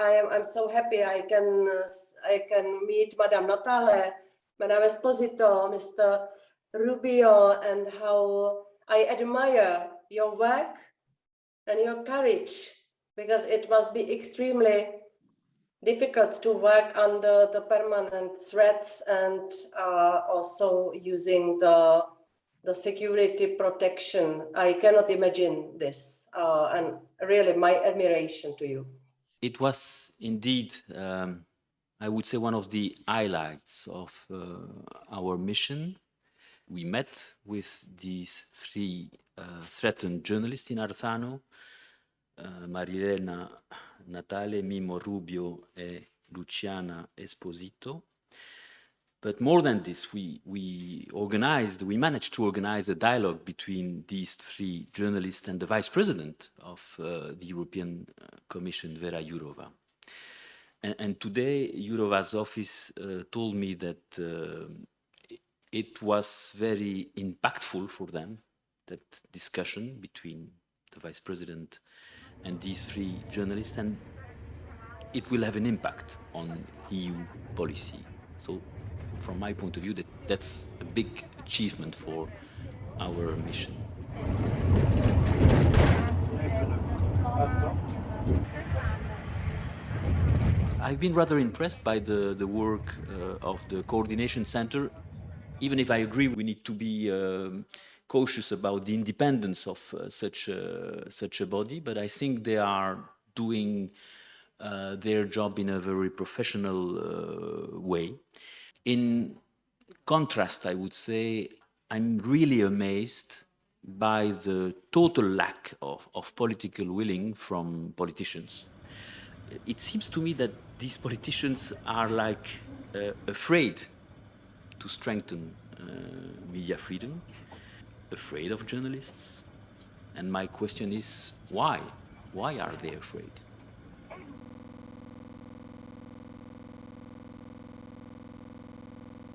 I am I'm so happy I can uh, I can meet Madame Natale, Madame Esposito, Mr. Rubio, and how I admire your work and your courage because it must be extremely difficult to work under the permanent threats and uh, also using the the security protection. I cannot imagine this uh, and really my admiration to you. It was indeed, um, I would say, one of the highlights of uh, our mission. We met with these three uh, threatened journalists in Arzano, uh, Marilena Natale, Mimmo Rubio e Luciana Esposito. But more than this, we, we organized, we managed to organize a dialogue between these three journalists and the vice president of uh, the European uh, Commission, Vera Jourova. And, and today, Jourova's office uh, told me that uh, it was very impactful for them, that discussion between the vice president and these three journalists, and it will have an impact on EU policy. So from my point of view, that that's a big achievement for our mission. I've been rather impressed by the, the work uh, of the Coordination Center, even if I agree we need to be um, cautious about the independence of uh, such, a, such a body, but I think they are doing uh, their job in a very professional uh, way. In contrast, I would say, I'm really amazed by the total lack of, of political willing from politicians. It seems to me that these politicians are like uh, afraid to strengthen uh, media freedom, afraid of journalists. And my question is, why? Why are they afraid?